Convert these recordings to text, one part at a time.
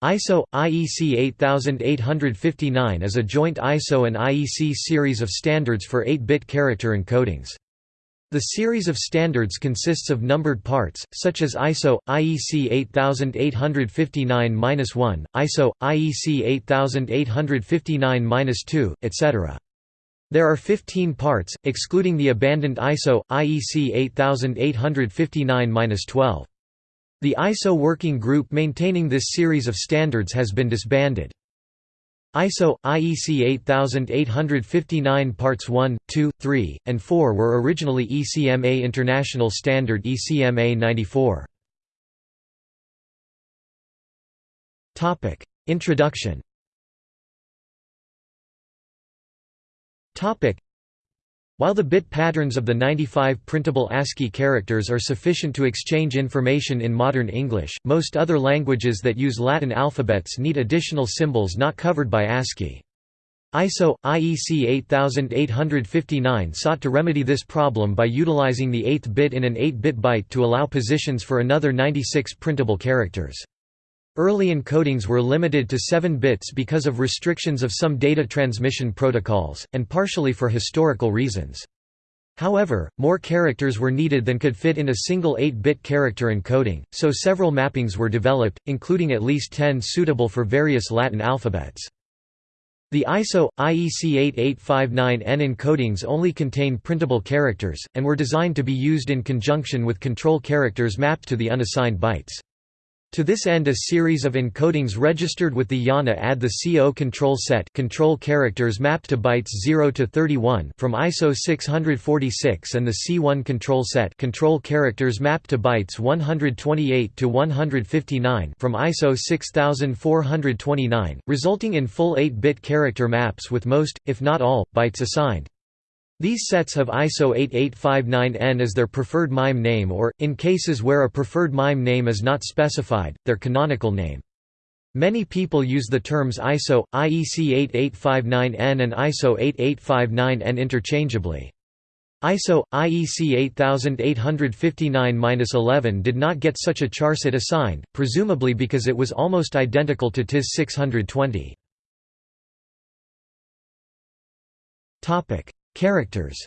ISO IEC 8859 is a joint ISO and IEC series of standards for 8-bit character encodings. The series of standards consists of numbered parts, such as ISO, IEC 8859-1, ISO, IEC 8859-2, etc. There are 15 parts, excluding the abandoned ISO, IEC 8859-12. The ISO working group maintaining this series of standards has been disbanded. ISO IEC 8859 parts 1, 2, 3, and 4 were originally ECMA International Standard ECMA 94. Topic: Introduction. While the bit patterns of the 95 printable ASCII characters are sufficient to exchange information in modern English, most other languages that use Latin alphabets need additional symbols not covered by ASCII. ISO IEC 8859 sought to remedy this problem by utilizing the 8th bit in an 8-bit byte to allow positions for another 96 printable characters. Early encodings were limited to 7 bits because of restrictions of some data transmission protocols, and partially for historical reasons. However, more characters were needed than could fit in a single 8-bit character encoding, so several mappings were developed, including at least 10 suitable for various Latin alphabets. The ISO, IEC 8859N encodings only contain printable characters, and were designed to be used in conjunction with control characters mapped to the unassigned bytes. To this end a series of encodings registered with the IANA add the CO control set control characters mapped to bytes 0 to 31 from ISO 646 and the C1 control set control characters mapped to bytes 128 to 159 from ISO 6429, resulting in full 8-bit character maps with most, if not all, bytes assigned. These sets have ISO 8859N as their preferred MIME name or, in cases where a preferred MIME name is not specified, their canonical name. Many people use the terms ISO, IEC 8859N and ISO 8859N interchangeably. ISO, IEC 8859-11 did not get such a charset assigned, presumably because it was almost identical to TIS 620. Characters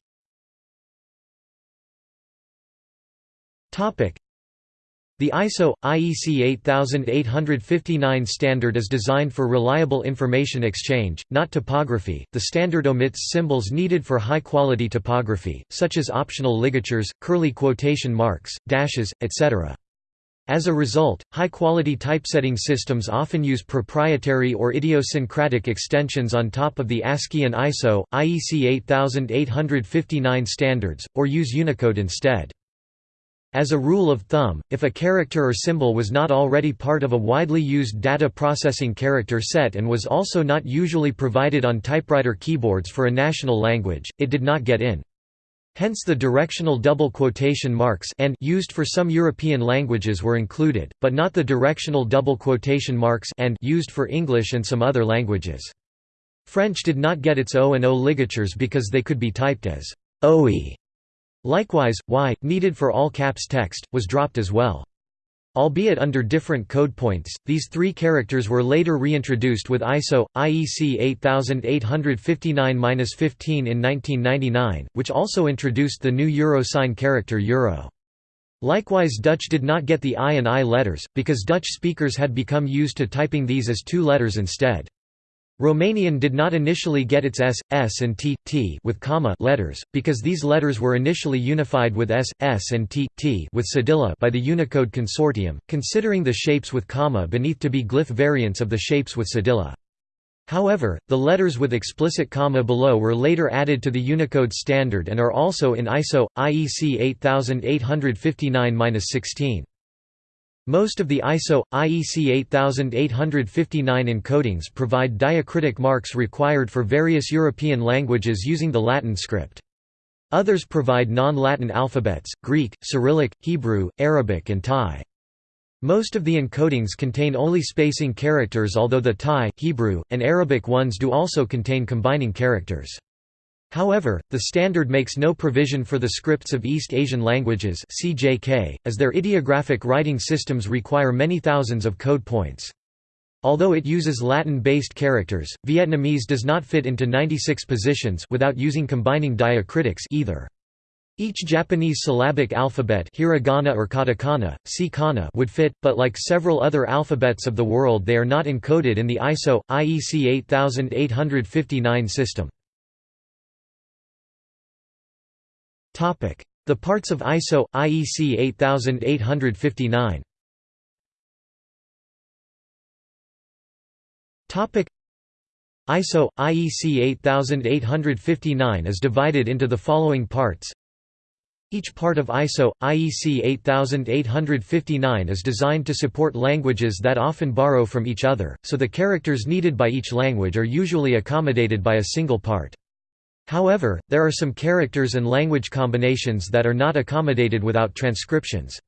the ISO IEC 8859 standard is designed for reliable information exchange, not typography. The standard omits symbols needed for high-quality typography, such as optional ligatures, curly quotation marks, dashes, etc. As a result, high-quality typesetting systems often use proprietary or idiosyncratic extensions on top of the ASCII and ISO, IEC 8859 standards, or use Unicode instead. As a rule of thumb, if a character or symbol was not already part of a widely used data processing character set and was also not usually provided on typewriter keyboards for a national language, it did not get in. Hence the directional double quotation marks and used for some European languages were included, but not the directional double quotation marks and used for English and some other languages. French did not get its O and O ligatures because they could be typed as OE. Likewise, Y, needed for all caps text, was dropped as well. Albeit under different code points, these three characters were later reintroduced with ISO, IEC 8859-15 in 1999, which also introduced the new euro sign character euro. Likewise Dutch did not get the I and I letters, because Dutch speakers had become used to typing these as two letters instead. Romanian did not initially get its S, S and T, T with comma letters, because these letters were initially unified with S, S and T, T with cedilla by the Unicode Consortium, considering the shapes with comma beneath to be glyph variants of the shapes with cedilla. However, the letters with explicit comma below were later added to the Unicode standard and are also in ISO, IEC 8859-16. Most of the ISO, IEC 8859 encodings provide diacritic marks required for various European languages using the Latin script. Others provide non-Latin alphabets, Greek, Cyrillic, Hebrew, Arabic and Thai. Most of the encodings contain only spacing characters although the Thai, Hebrew, and Arabic ones do also contain combining characters. However, the standard makes no provision for the scripts of East Asian languages CJK, as their ideographic writing systems require many thousands of code points. Although it uses Latin-based characters, Vietnamese does not fit into 96 positions without using combining diacritics either. Each Japanese syllabic alphabet hiragana or katakana, si kana would fit, but like several other alphabets of the world they are not encoded in the ISO, IEC 8859 system. The parts of ISO, IEC 8859 ISO, IEC 8859 is divided into the following parts. Each part of ISO, IEC 8859 is designed to support languages that often borrow from each other, so the characters needed by each language are usually accommodated by a single part. However, there are some characters and language combinations that are not accommodated without transcriptions.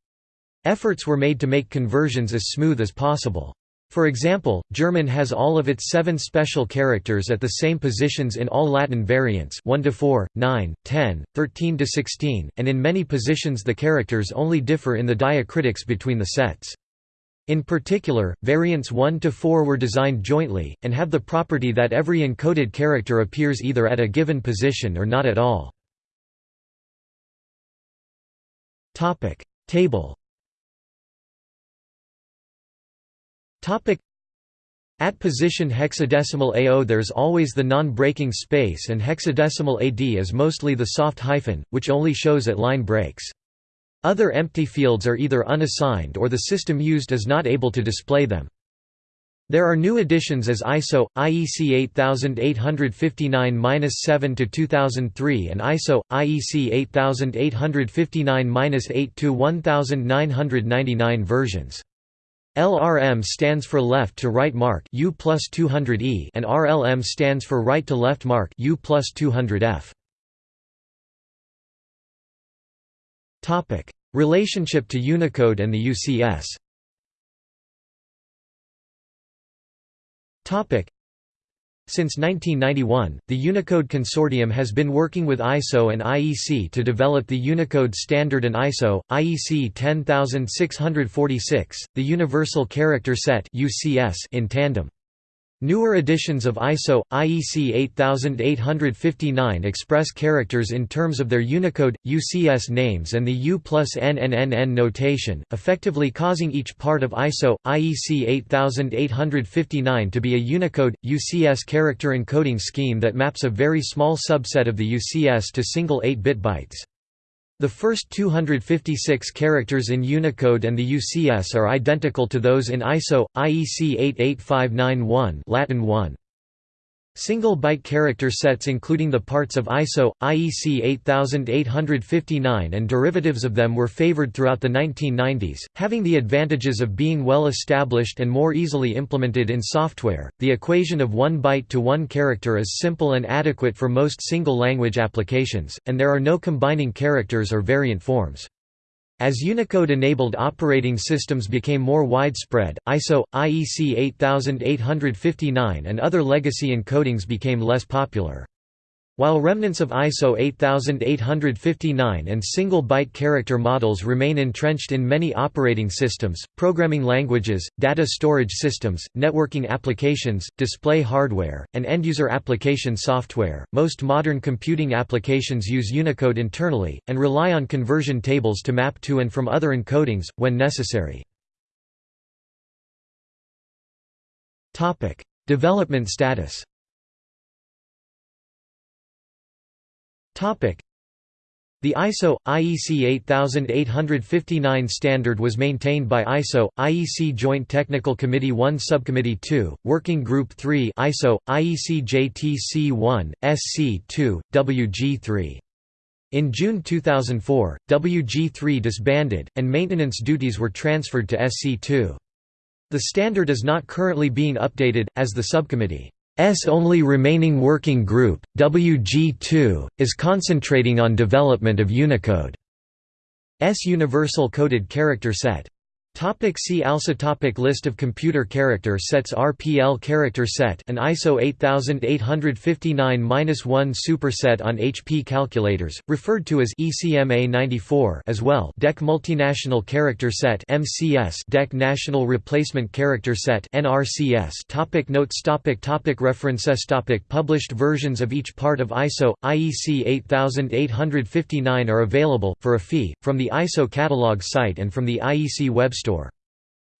Efforts were made to make conversions as smooth as possible. For example, German has all of its seven special characters at the same positions in all Latin variants 1 to 4, 9, 10, 13 to 16, and in many positions the characters only differ in the diacritics between the sets. In particular, variants 1 to 4 were designed jointly, and have the property that every encoded character appears either at a given position or not at all. Table at position hexadecimal AO there's always the non-breaking space and hexadecimal AD is mostly the soft hyphen, which only shows at line breaks. Other empty fields are either unassigned or the system used is not able to display them. There are new additions as ISO, IEC 8859-7 to 2003 and ISO, IEC 8859-8 to 1999 versions. LRM stands for left to right mark U plus 200E and RLM stands for right to left mark U plus 200F. Topic: Relationship to Unicode and the UCS. Topic: since 1991, the Unicode Consortium has been working with ISO and IEC to develop the Unicode Standard and ISO, IEC 10646, the Universal Character Set in tandem. Newer editions of ISO, IEC 8859 express characters in terms of their Unicode, UCS names and the U plus NNNN notation, effectively causing each part of ISO, IEC 8859 to be a Unicode, UCS character encoding scheme that maps a very small subset of the UCS to single 8-bit bytes. The first 256 characters in Unicode and the UCS are identical to those in ISO, IEC 88591 Latin 1. Single byte character sets including the parts of ISO, IEC 8859 and derivatives of them were favored throughout the 1990s, having the advantages of being well established and more easily implemented in software. The equation of one byte to one character is simple and adequate for most single language applications, and there are no combining characters or variant forms. As Unicode-enabled operating systems became more widespread, ISO, IEC 8859 and other legacy encodings became less popular. While remnants of ISO 8859 and single-byte character models remain entrenched in many operating systems, programming languages, data storage systems, networking applications, display hardware, and end-user application software, most modern computing applications use Unicode internally, and rely on conversion tables to map to and from other encodings, when necessary. Development status The ISO IEC 8859 standard was maintained by ISO IEC Joint Technical Committee 1 Subcommittee 2 Working Group 3 ISO IEC JTC 1 SC2 WG3 in June 2004, WG3 disbanded, and maintenance duties were transferred to SC2. The standard is not currently being updated, as the subcommittee S only remaining working group, WG2, is concentrating on development of Unicode. S universal coded character set. Topic see also topic List of computer character sets RPL character set an ISO 8859-1 superset on HP calculators, referred to as ECMA 94 as well. DEC Multinational Character Set MCS DEC National Replacement Character Set NRCS topic Notes topic topic References topic Published versions of each part of ISO, IEC 8859 are available, for a fee, from the ISO catalog site and from the IEC web store.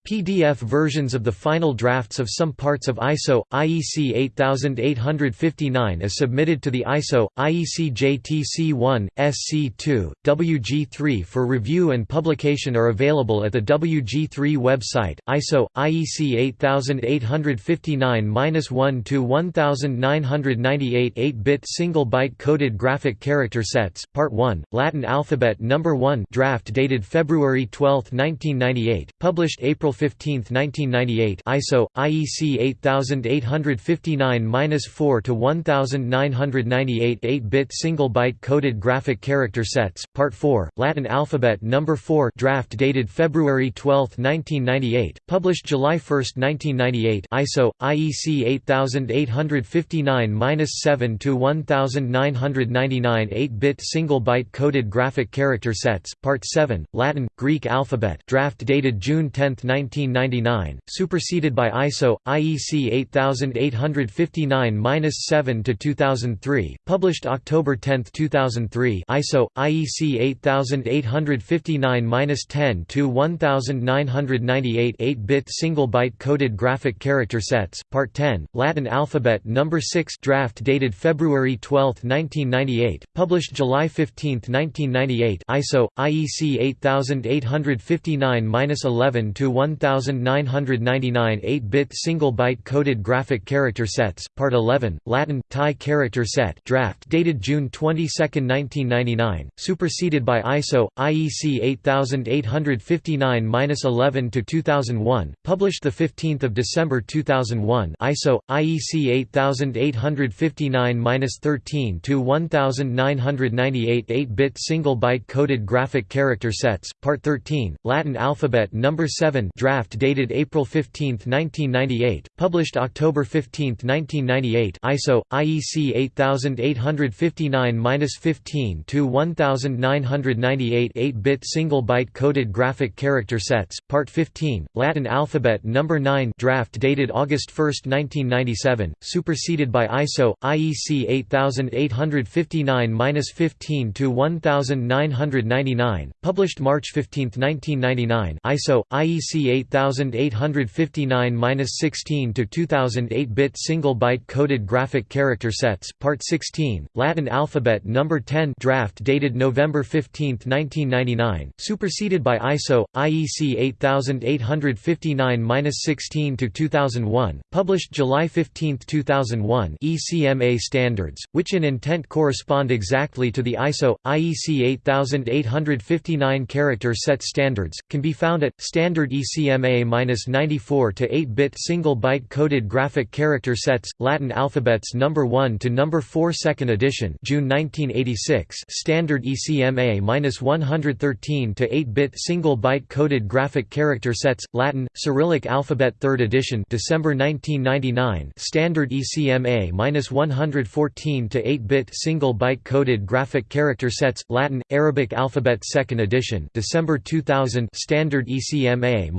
PDF versions of the final drafts of some parts of ISO, IEC 8859 is submitted to the ISO, IEC JTC1, SC2, WG3 for review and publication are available at the WG3 website, ISO, IEC 8859-1 to 1998 8-bit single-byte coded graphic character sets, Part 1, Latin alphabet Number 1 draft dated February 12, 1998, published April 15, 1998 ISO, IEC 8859-4 to 1998 8-bit single-byte coded graphic character sets, Part 4, Latin alphabet Number 4 draft dated February 12, 1998, published July 1, 1998 ISO, IEC 8859-7 to 1999 8-bit single-byte coded graphic character sets, Part 7, Latin, Greek alphabet draft dated June 10, 1999, superseded by ISO, IEC 8859-7 to 2003, published October 10, 2003 ISO, IEC 8859-10 to 1998 8-bit single-byte coded graphic character sets, Part 10, Latin alphabet Number 6 draft dated February 12, 1998, published July 15, 1998 ISO, IEC 8859-11 to 1999 8-bit single-byte coded graphic character sets, Part 11, Latin, Thai character set draft dated June 22, 1999, superseded by ISO, IEC 8859-11 to 2001, published 15 December 2001 ISO, IEC 8859-13 to 1998 8-bit single-byte coded graphic character sets, Part 13, Latin alphabet Number 7 draft dated April 15, 1998, published October 15, 1998 ISO, IEC 8859-15 to 1998 8-bit single-byte coded graphic character sets, Part 15, Latin alphabet Number 9 draft dated August 1, 1997, superseded by ISO, IEC 8859-15 to 1999, published March 15, 1999 ISO, IEC 8859-16 to 2008 bit single byte coded graphic character sets, Part 16, Latin alphabet Number 10 draft dated November 15, 1999, superseded by ISO, IEC 8859-16 to 2001, published July 15, 2001 ECMA standards, which in intent correspond exactly to the ISO, IEC 8859 character set standards, can be found at, standard ECMA-94 to 8-bit single-byte coded graphic character sets, Latin alphabets number 1 to number 4 second edition June 1986 standard ECMA-113 to 8-bit single-byte coded graphic character sets, Latin, Cyrillic alphabet 3rd edition December 1999 standard ECMA-114 to 8-bit single-byte coded graphic character sets, Latin, Arabic alphabet 2nd edition December 2000 standard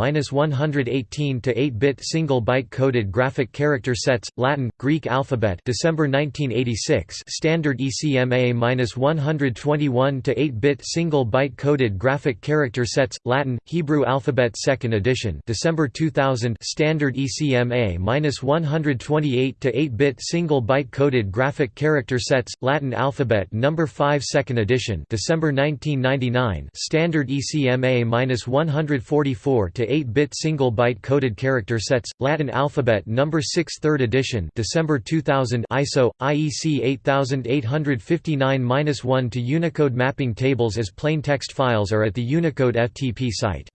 ECMA-118 to 8-bit single-byte coded graphic character sets, Latin, Greek alphabet December 1986 standard ECMA-121 to 8-bit single-byte coded graphic character sets, Latin, Hebrew alphabet 2nd edition December 2000 standard ECMA-128 to 8-bit single-byte coded graphic character sets, Latin alphabet number 5 second edition December 1999 standard ECMA-144 to 8-bit single-byte coded character sets, Latin alphabet number 6 3rd edition December 2000 ISO, IEC 8859-1 to Unicode mapping tables as plain text files are at the Unicode FTP site.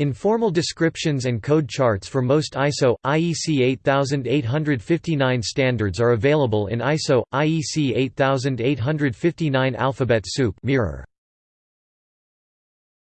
Informal descriptions and code charts for most ISO, IEC 8859 standards are available in ISO, IEC 8859 Alphabet Soup mirror.